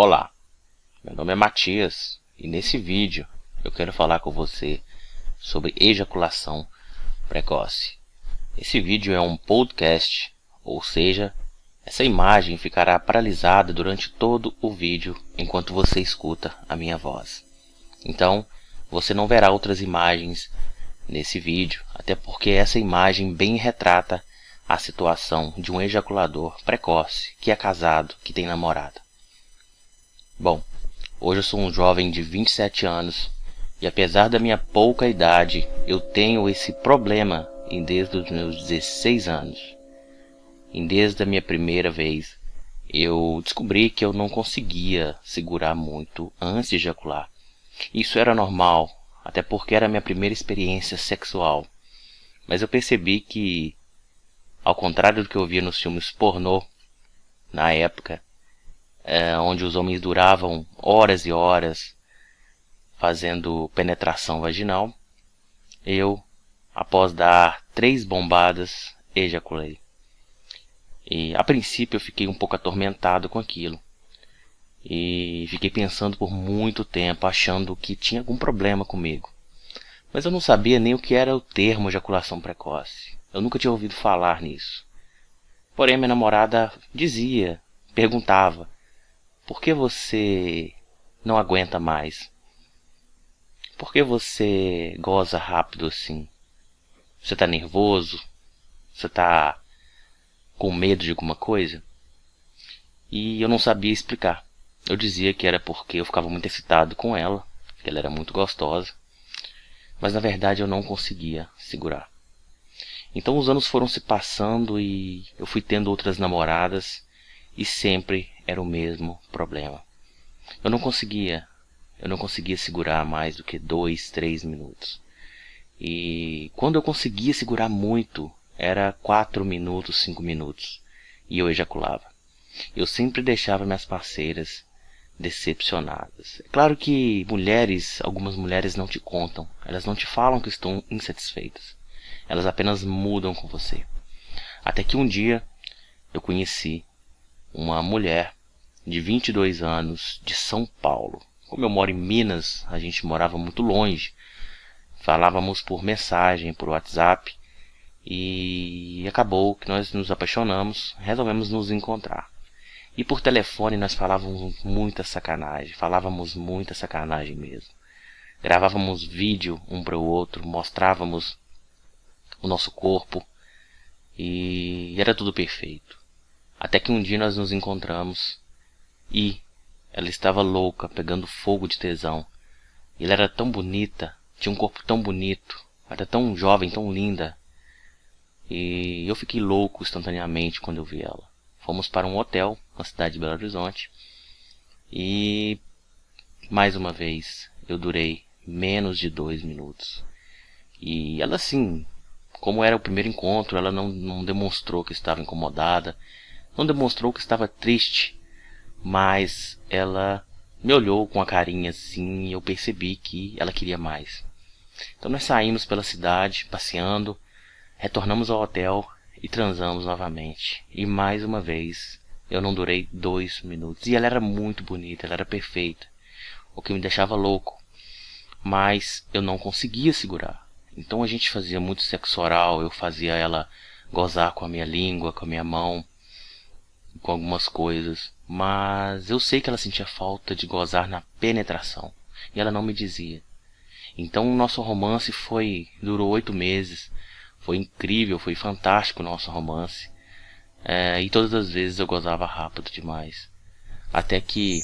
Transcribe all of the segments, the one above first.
Olá, meu nome é Matias e nesse vídeo eu quero falar com você sobre ejaculação precoce. Esse vídeo é um podcast, ou seja, essa imagem ficará paralisada durante todo o vídeo enquanto você escuta a minha voz. Então, você não verá outras imagens nesse vídeo, até porque essa imagem bem retrata a situação de um ejaculador precoce que é casado, que tem namorada. Bom, hoje eu sou um jovem de 27 anos e apesar da minha pouca idade, eu tenho esse problema em desde os meus 16 anos. Em desde a minha primeira vez, eu descobri que eu não conseguia segurar muito antes de ejacular. Isso era normal, até porque era a minha primeira experiência sexual. Mas eu percebi que, ao contrário do que eu via nos filmes pornô, na época, é, onde os homens duravam horas e horas fazendo penetração vaginal, eu, após dar três bombadas, ejaculei. E a princípio eu fiquei um pouco atormentado com aquilo. E fiquei pensando por muito tempo, achando que tinha algum problema comigo. Mas eu não sabia nem o que era o termo ejaculação precoce. Eu nunca tinha ouvido falar nisso. Porém, minha namorada dizia, perguntava: por que você não aguenta mais? Por que você goza rápido assim? Você está nervoso? Você está com medo de alguma coisa? E eu não sabia explicar. Eu dizia que era porque eu ficava muito excitado com ela, que ela era muito gostosa, mas na verdade eu não conseguia segurar. Então os anos foram se passando e eu fui tendo outras namoradas e sempre era o mesmo problema. Eu não conseguia, eu não conseguia segurar mais do que dois, três minutos. E quando eu conseguia segurar muito, era quatro minutos, cinco minutos, e eu ejaculava. Eu sempre deixava minhas parceiras decepcionadas. É claro que mulheres, algumas mulheres não te contam, elas não te falam que estão insatisfeitas. Elas apenas mudam com você. Até que um dia eu conheci uma mulher de 22 anos de São Paulo. Como eu moro em Minas, a gente morava muito longe. Falávamos por mensagem, por WhatsApp. E acabou que nós nos apaixonamos, resolvemos nos encontrar. E por telefone nós falávamos muita sacanagem, falávamos muita sacanagem mesmo. Gravávamos vídeo um para o outro, mostrávamos o nosso corpo e era tudo perfeito. Até que um dia nós nos encontramos e ela estava louca, pegando fogo de tesão. Ela era tão bonita, tinha um corpo tão bonito, era tão jovem, tão linda. E eu fiquei louco instantaneamente quando eu vi ela. Fomos para um hotel na cidade de Belo Horizonte. E mais uma vez eu durei menos de dois minutos. E ela sim, como era o primeiro encontro, ela não, não demonstrou que estava incomodada, não demonstrou que estava triste, mas ela me olhou com a carinha assim e eu percebi que ela queria mais. Então nós saímos pela cidade, passeando, retornamos ao hotel e transamos novamente. E mais uma vez, eu não durei dois minutos. E ela era muito bonita, ela era perfeita, o que me deixava louco. Mas eu não conseguia segurar. Então a gente fazia muito sexo oral, eu fazia ela gozar com a minha língua, com a minha mão com algumas coisas, mas eu sei que ela sentia falta de gozar na penetração, e ela não me dizia. Então o nosso romance foi durou oito meses, foi incrível, foi fantástico o nosso romance, é, e todas as vezes eu gozava rápido demais, até que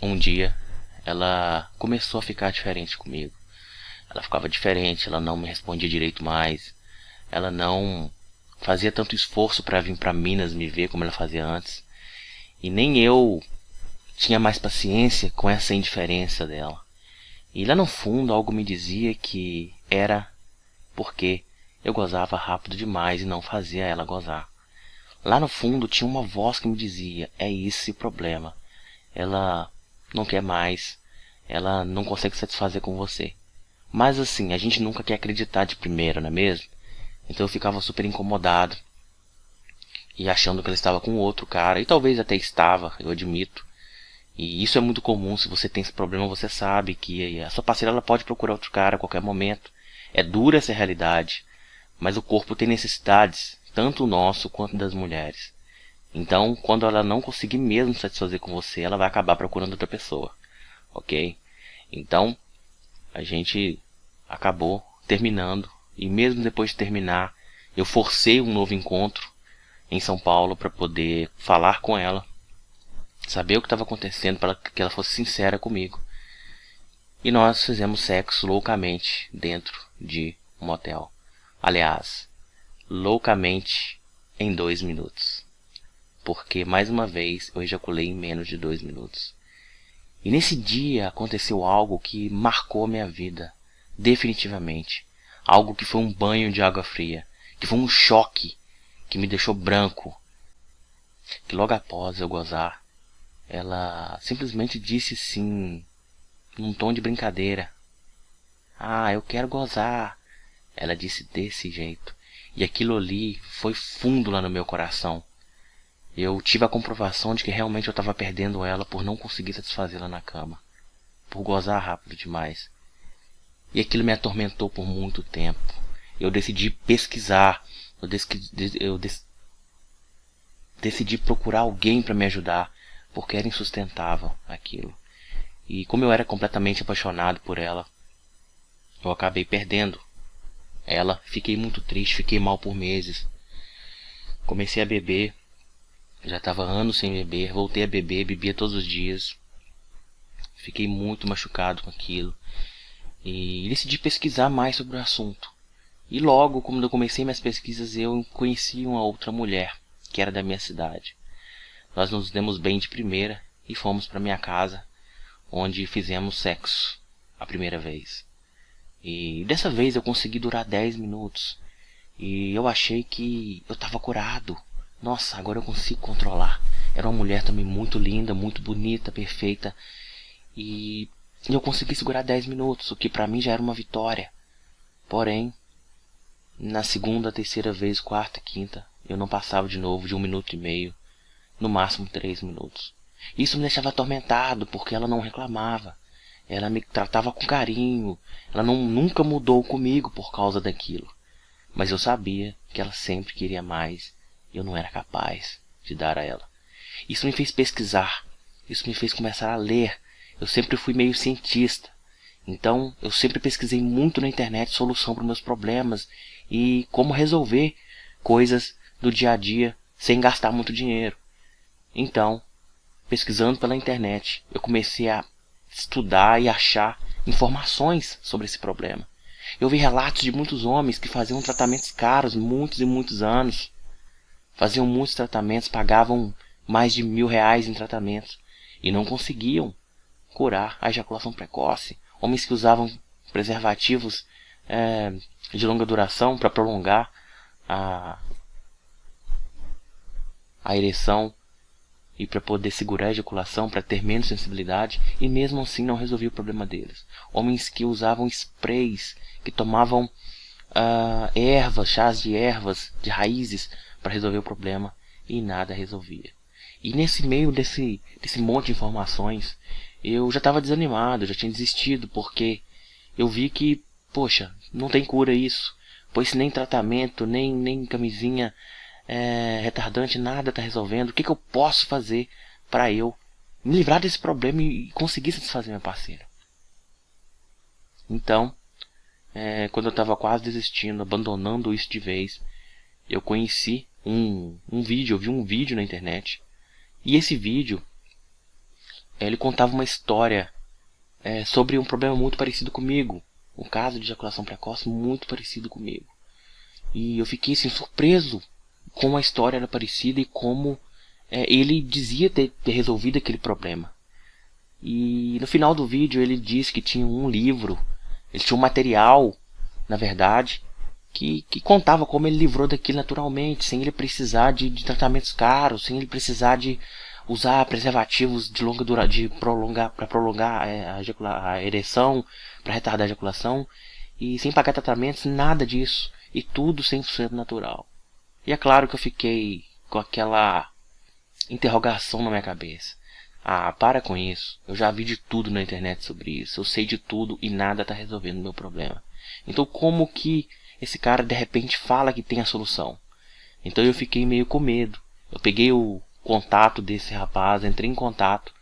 um dia ela começou a ficar diferente comigo. Ela ficava diferente, ela não me respondia direito mais, ela não fazia tanto esforço para vir para Minas me ver como ela fazia antes. E nem eu tinha mais paciência com essa indiferença dela. E lá no fundo algo me dizia que era porque eu gozava rápido demais e não fazia ela gozar. Lá no fundo tinha uma voz que me dizia: é esse o problema. Ela não quer mais, ela não consegue satisfazer com você. Mas assim, a gente nunca quer acreditar de primeira, não é mesmo? Então eu ficava super incomodado. e achando que ela estava com outro cara, e talvez até estava, eu admito. E isso é muito comum, se você tem esse problema, você sabe que a sua parceira ela pode procurar outro cara a qualquer momento. É dura essa realidade, mas o corpo tem necessidades, tanto o nosso quanto das mulheres. Então, quando ela não conseguir mesmo satisfazer com você, ela vai acabar procurando outra pessoa, ok? Então, a gente acabou terminando, e mesmo depois de terminar, eu forcei um novo encontro em São Paulo para poder falar com ela, saber o que estava acontecendo para que ela fosse sincera comigo. E nós fizemos sexo loucamente dentro de um motel. Aliás, loucamente em dois minutos. Porque, mais uma vez, eu ejaculei em menos de dois minutos. E nesse dia aconteceu algo que marcou minha vida, definitivamente. Algo que foi um banho de água fria, que foi um choque que me deixou branco. Que logo após eu gozar, ela simplesmente disse sim, num tom de brincadeira. Ah, eu quero gozar. Ela disse desse jeito. E aquilo ali foi fundo lá no meu coração. Eu tive a comprovação de que realmente eu estava perdendo ela por não conseguir satisfazê-la na cama. Por gozar rápido demais. E aquilo me atormentou por muito tempo. Eu decidi pesquisar eu, eu decidi procurar alguém para me ajudar, porque era insustentável aquilo. E como eu era completamente apaixonado por ela, eu acabei perdendo ela. Fiquei muito triste, fiquei mal por meses. Comecei a beber, já estava anos sem beber, voltei a beber, bebia todos os dias. Fiquei muito machucado com aquilo e decidi pesquisar mais sobre o assunto. E logo, quando eu comecei minhas pesquisas, eu conheci uma outra mulher, que era da minha cidade. Nós nos demos bem de primeira e fomos para minha casa, onde fizemos sexo a primeira vez. E dessa vez eu consegui durar 10 minutos. E eu achei que eu estava curado. Nossa, agora eu consigo controlar. Era uma mulher também muito linda, muito bonita, perfeita. E eu consegui segurar 10 minutos, o que para mim já era uma vitória. Porém, na segunda, terceira vez, quarta, quinta, eu não passava de novo de um minuto e meio, no máximo três minutos. Isso me deixava atormentado, porque ela não reclamava. Ela me tratava com carinho. Ela não, nunca mudou comigo por causa daquilo. Mas eu sabia que ela sempre queria mais e eu não era capaz de dar a ela. Isso me fez pesquisar. Isso me fez começar a ler. Eu sempre fui meio cientista. Então, eu sempre pesquisei muito na internet solução para meus problemas e como resolver coisas do dia a dia sem gastar muito dinheiro. Então, pesquisando pela internet, eu comecei a estudar e achar informações sobre esse problema. Eu vi relatos de muitos homens que faziam tratamentos caros, muitos e muitos anos. Faziam muitos tratamentos, pagavam mais de mil reais em tratamentos e não conseguiam curar a ejaculação precoce. Homens que usavam preservativos é, de longa duração para prolongar a, a ereção e para poder segurar a ejaculação, para ter menos sensibilidade, e mesmo assim não resolvia o problema deles. Homens que usavam sprays, que tomavam uh, ervas, chás de ervas, de raízes, para resolver o problema, e nada resolvia. E nesse meio desse, desse monte de informações, eu já estava desanimado, já tinha desistido, porque eu vi que Poxa, não tem cura isso. Pois nem tratamento, nem, nem camisinha é, retardante, nada está resolvendo. O que, que eu posso fazer para eu me livrar desse problema e conseguir satisfazer minha parceira? Então, é, quando eu estava quase desistindo, abandonando isso de vez, eu conheci um, um vídeo, eu vi um vídeo na internet. E esse vídeo, ele contava uma história é, sobre um problema muito parecido comigo um caso de ejaculação precoce muito parecido comigo. E eu fiquei assim, surpreso como a história era parecida e como é, ele dizia ter, ter resolvido aquele problema. E no final do vídeo ele disse que tinha um livro, ele tinha um material, na verdade, que, que contava como ele livrou daquilo naturalmente, sem ele precisar de, de tratamentos caros, sem ele precisar de usar preservativos de longa duração, de prolongar para prolongar é, a, a ereção, para retardar a ejaculação e sem pagar tratamentos, nada disso e tudo 100% natural. E é claro que eu fiquei com aquela interrogação na minha cabeça. Ah, para com isso. Eu já vi de tudo na internet sobre isso. Eu sei de tudo e nada está resolvendo o meu problema. Então como que esse cara de repente fala que tem a solução? Então eu fiquei meio com medo. Eu peguei o contato desse rapaz, entrei em contato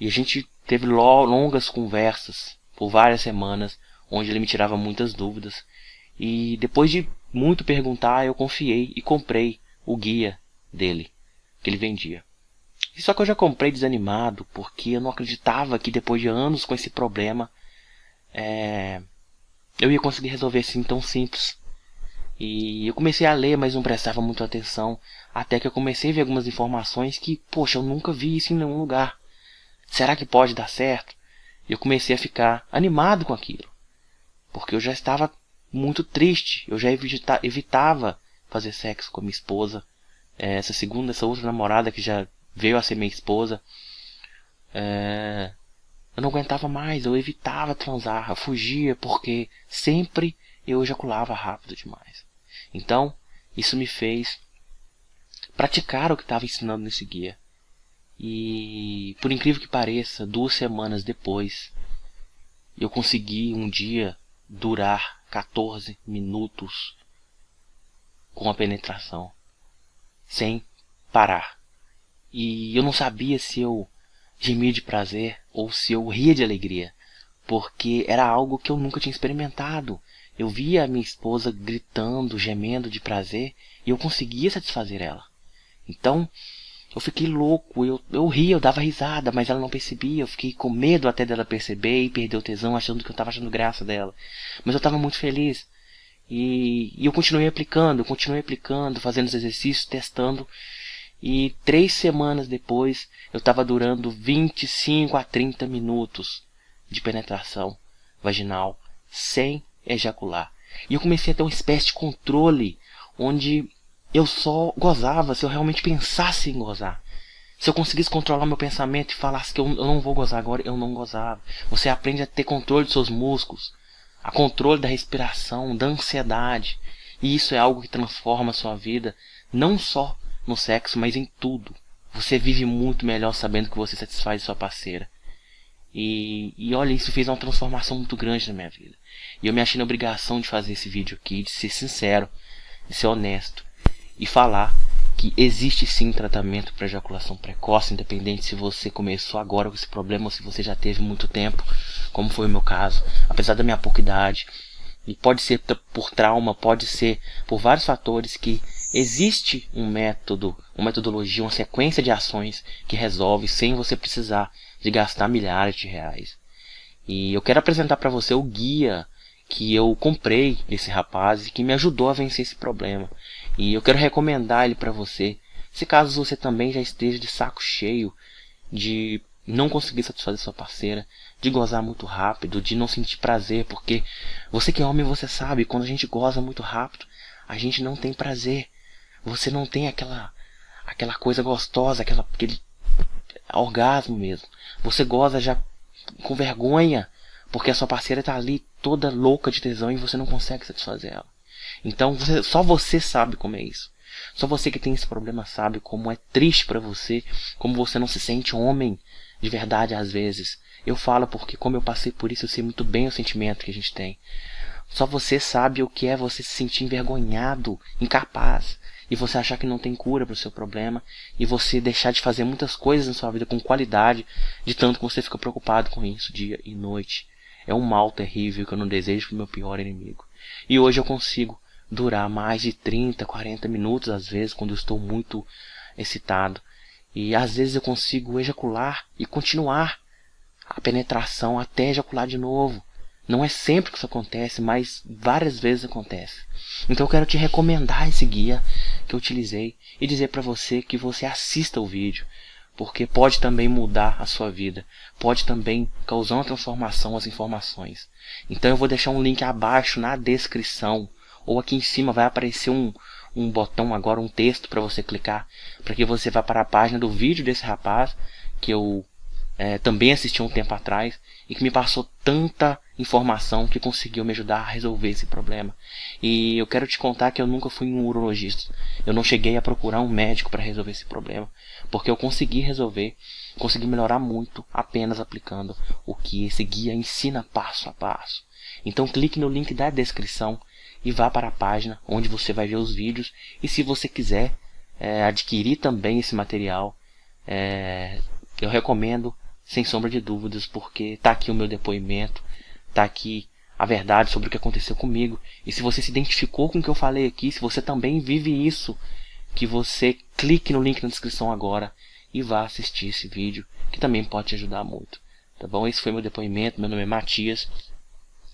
e a gente teve longas conversas por várias semanas, onde ele me tirava muitas dúvidas. E depois de muito perguntar, eu confiei e comprei o guia dele, que ele vendia. Só que eu já comprei desanimado, porque eu não acreditava que depois de anos com esse problema, é, eu ia conseguir resolver assim tão simples. E eu comecei a ler, mas não prestava muito atenção, até que eu comecei a ver algumas informações que, poxa, eu nunca vi isso em nenhum lugar. Será que pode dar certo? E eu comecei a ficar animado com aquilo, porque eu já estava muito triste, eu já evita evitava fazer sexo com a minha esposa, é, essa segunda, essa outra namorada que já veio a ser minha esposa. É... Eu não aguentava mais, eu evitava transar, eu fugia porque sempre eu ejaculava rápido demais. Então, isso me fez praticar o que estava ensinando nesse guia. E, por incrível que pareça, duas semanas depois, eu consegui um dia durar 14 minutos com a penetração, sem parar. E eu não sabia se eu gemia de prazer ou se eu ria de alegria, porque era algo que eu nunca tinha experimentado. Eu via a minha esposa gritando, gemendo de prazer e eu conseguia satisfazer ela. Então, eu fiquei louco, eu, eu ria, eu dava risada, mas ela não percebia. Eu fiquei com medo até dela perceber e perder o tesão, achando que eu estava achando graça dela. Mas eu estava muito feliz. E, e eu continuei aplicando, continuei aplicando, fazendo os exercícios, testando. E três semanas depois eu estava durando 25 a 30 minutos de penetração vaginal sem ejacular. E eu comecei a ter uma espécie de controle onde eu só gozava se eu realmente pensasse em gozar. Se eu conseguisse controlar meu pensamento e falasse que eu, eu não vou gozar agora, eu não gozava. Você aprende a ter controle dos seus músculos, a controle da respiração, da ansiedade. E isso é algo que transforma a sua vida, não só no sexo, mas em tudo. Você vive muito melhor sabendo que você satisfaz sua parceira. E, e olha, isso fez uma transformação muito grande na minha vida. E eu me achei na obrigação de fazer esse vídeo aqui, de ser sincero, de ser honesto e falar que existe sim tratamento para ejaculação precoce, independente se você começou agora com esse problema ou se você já teve muito tempo, como foi o meu caso, apesar da minha pouca idade. E pode ser por trauma, pode ser por vários fatores que Existe um método, uma metodologia, uma sequência de ações que resolve sem você precisar de gastar milhares de reais. E eu quero apresentar para você o guia que eu comprei desse rapaz e que me ajudou a vencer esse problema. E eu quero recomendar ele para você, se caso você também já esteja de saco cheio de não conseguir satisfazer sua parceira, de gozar muito rápido, de não sentir prazer, porque você que é homem, você sabe, quando a gente goza muito rápido, a gente não tem prazer. Você não tem aquela aquela coisa gostosa, aquela aquele orgasmo mesmo. Você goza já com vergonha, porque a sua parceira está ali toda louca de tesão e você não consegue satisfazer ela. Então você, só você sabe como é isso. Só você que tem esse problema sabe como é triste para você, como você não se sente homem de verdade às vezes. Eu falo porque como eu passei por isso, eu sei muito bem o sentimento que a gente tem. Só você sabe o que é você se sentir envergonhado, incapaz, e você achar que não tem cura para o seu problema e você deixar de fazer muitas coisas na sua vida com qualidade, de tanto que você fica preocupado com isso dia e noite. É um mal terrível que eu não desejo para o meu pior inimigo. E hoje eu consigo durar mais de 30, 40 minutos às vezes quando eu estou muito excitado. E às vezes eu consigo ejacular e continuar a penetração até ejacular de novo. Não é sempre que isso acontece, mas várias vezes acontece. Então eu quero te recomendar esse guia que eu utilizei e dizer para você que você assista o vídeo, porque pode também mudar a sua vida, pode também causar uma transformação as informações. Então eu vou deixar um link abaixo na descrição ou aqui em cima vai aparecer um, um botão agora, um texto para você clicar, para que você vá para a página do vídeo desse rapaz que eu é, também assisti um tempo atrás e que me passou tanta informação que conseguiu me ajudar a resolver esse problema. E eu quero te contar que eu nunca fui um urologista. Eu não cheguei a procurar um médico para resolver esse problema, porque eu consegui resolver, consegui melhorar muito apenas aplicando o que esse guia ensina passo a passo. Então clique no link da descrição e vá para a página onde você vai ver os vídeos. E se você quiser é, adquirir também esse material, é, eu recomendo sem sombra de dúvidas, porque está aqui o meu depoimento, está aqui a verdade sobre o que aconteceu comigo. E se você se identificou com o que eu falei aqui, se você também vive isso, que você clique no link na descrição agora e vá assistir esse vídeo, que também pode te ajudar muito. Tá bom? Esse foi meu depoimento, meu nome é Matias.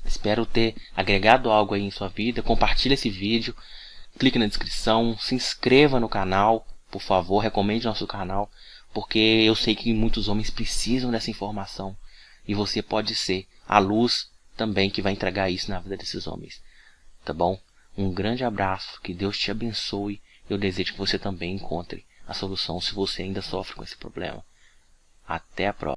Espero ter agregado algo aí em sua vida. Compartilhe esse vídeo, clique na descrição, se inscreva no canal, por favor, recomende nosso canal porque eu sei que muitos homens precisam dessa informação e você pode ser a luz também que vai entregar isso na vida desses homens. Tá bom? Um grande abraço, que Deus te abençoe. Eu desejo que você também encontre a solução se você ainda sofre com esse problema. Até a próxima.